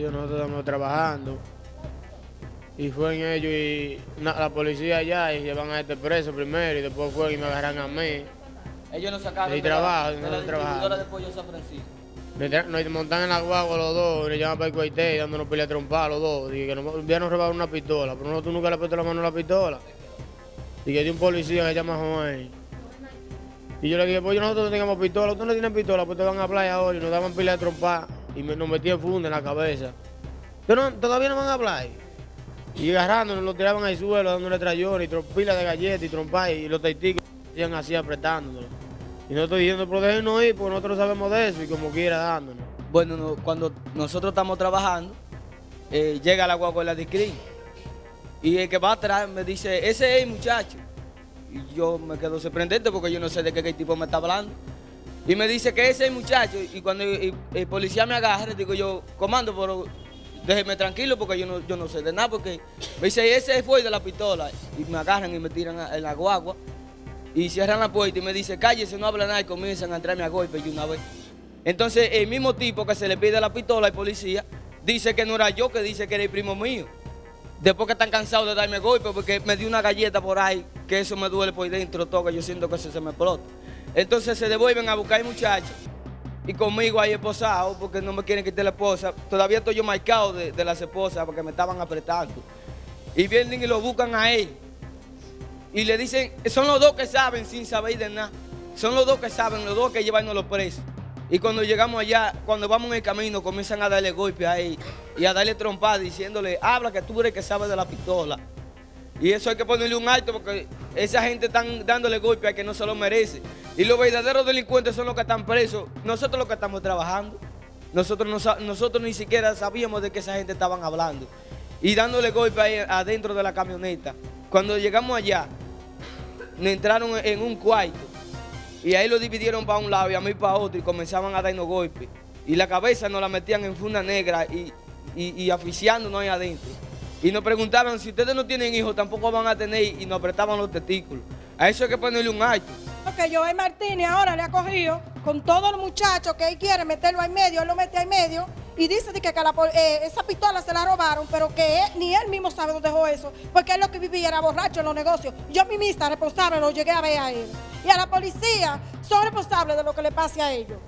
ellos nosotros estamos trabajando. Y fue en ellos y na- la policía allá y llevan a este preso primero y después fue y me agarran a mí. Ellos nos sacaron de, la- trabajo, de no la trabajo. distribuidora de pollo San Francisco. Nos montan en la guagua los dos y nos llaman para el cuartel dándonos pelea trompada los dos. Dije que nos habían robado una pistola, pero nosotros nunca le puesto la mano a la pistola. Y que de un policía que se llama Juan. Y yo le dije, pues nosotros no tengamos pistola, ustedes no tienen pistola, pues te van a playa ahora y nos daban pila de trompada y me- nos metían funda en la cabeza. No- todavía no van a hablar. Y agarrándonos, lo tiraban al suelo, dándole trayones y tro- pila de galletas y trompada y los taiticos hacían así apretándonos. Y nosotros diciendo, pero déjenos ir, porque nosotros sabemos de eso y como quiera dándonos. Bueno, no, cuando nosotros estamos trabajando, eh, llega la guagua de DICRI. Y el que va atrás me dice, ese es el muchacho. Y yo me quedo sorprendente porque yo no sé de qué, qué tipo me está hablando. Y me dice que ese es el muchacho. Y cuando el, policía me agarra, digo yo, comando, pero déjeme tranquilo porque yo no, yo no sé de nada. Porque me dice, ese fue de la pistola. Y me agarran y me tiran en la guagua. Y cierran la puerta y me dice, cállese, no habla nada. Y comienzan a entrarme a golpe y una vez. Entonces, el mismo tipo que se le pide la pistola al policía, dice que no era yo, que dice que era el primo mío. Después que están cansados de darme golpe porque me dio una galleta por ahí, que eso me duele por dentro todo, que yo siento que eso se me explota. Entonces se devuelven a buscar al muchacho y conmigo ahí esposado porque no me quieren quitar la esposa. Todavía estoy yo marcado de, las esposas porque me estaban apretando. Y vienen y lo buscan a él. Y le dicen, son los dos que saben sin saber de nada. Son los dos que saben, los dos que llevan los presos. Y cuando llegamos allá, cuando vamos en el camino, comienzan a darle golpe a él y a darle trompada diciéndole, habla que tú eres que sabe de la pistola. Y eso hay que ponerle un alto porque esa gente están dándole golpe a que no se lo merece. Y los verdaderos delincuentes son los que están presos, nosotros los que estamos trabajando. Nosotros, no nosotros ni siquiera sabíamos de que esa gente estaban hablando. Y dándole golpe adentro de la camioneta. Cuando llegamos allá, nos entraron en un cuarto y ahí lo dividieron para un lado y a mí para otro y comenzaban a darnos golpes. Y la cabeza nos la metían en funda negra y, y, y asfixiándonos ahí adentro. Y nos preguntaban si ustedes no tienen hijos, tampoco van a tener y nos apretaban los testículos. A eso hay que ponerle un alto. Que Joel Martínez ahora le ha cogido con todos los muchachos que él quiere meterlo en medio, él lo mete en medio y dice que, que eh, esa pistola se la robaron, pero que ni él mismo sabe dónde dejó eso, porque él lo que vivía era borracho en los negocios. Yo mismista responsable lo llegué a ver a él. Y a la policía son responsables de lo que le pase a ellos.